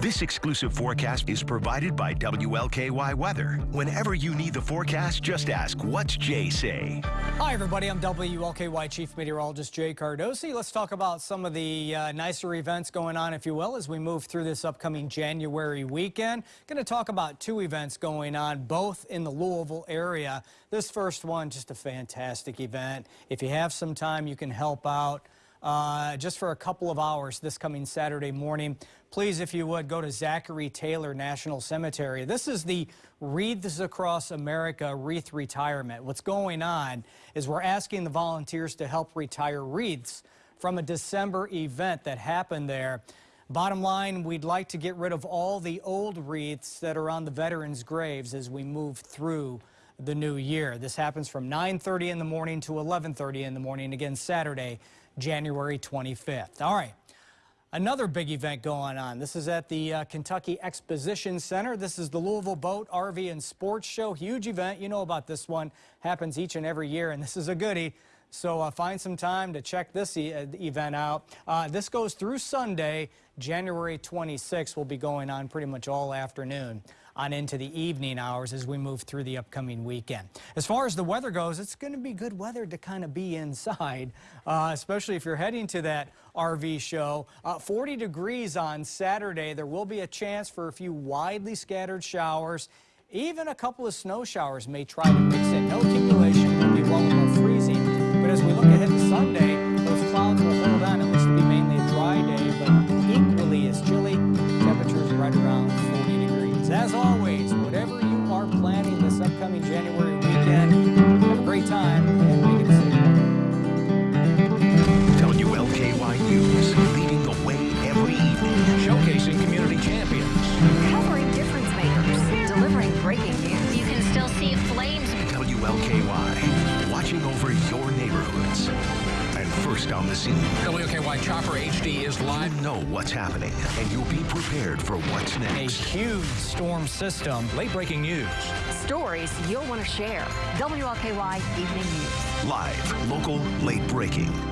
This exclusive forecast is provided by WLKY Weather. Whenever you need the forecast, just ask, what's Jay say? Hi, everybody. I'm WLKY Chief Meteorologist Jay Cardosi. Let's talk about some of the uh, nicer events going on, if you will, as we move through this upcoming January weekend. Going to talk about two events going on, both in the Louisville area. This first one, just a fantastic event. If you have some time, you can help out uh, just for a couple of hours this coming Saturday morning. Please, if you would, go to Zachary Taylor National Cemetery. This is the Wreaths Across America Wreath Retirement. What's going on is we're asking the volunteers to help retire wreaths from a December event that happened there. Bottom line, we'd like to get rid of all the old wreaths that are on the veterans' graves as we move through the new year. This happens from 9.30 in the morning to 11.30 in the morning, again Saturday, January 25th. All right. Another big event going on. This is at the uh, Kentucky Exposition Center. This is the Louisville Boat, RV, and Sports Show. Huge event. You know about this one. Happens each and every year, and this is a goodie. So uh, find some time to check this e uh, event out. Uh, this goes through Sunday, January 26th. Will be going on pretty much all afternoon on into the evening hours as we move through the upcoming weekend. As far as the weather goes, it's going to be good weather to kind of be inside, uh, especially if you're heading to that RV show. Uh, 40 degrees on Saturday. There will be a chance for a few widely scattered showers. Even a couple of snow showers may try to mix in. No accumulation will be WLKY, watching over your neighborhoods. And first on the scene, WLKY Chopper HD is live. you know what's happening, and you'll be prepared for what's next. A huge storm system. Late breaking news. Stories you'll want to share. WLKY Evening News. Live, local, late breaking.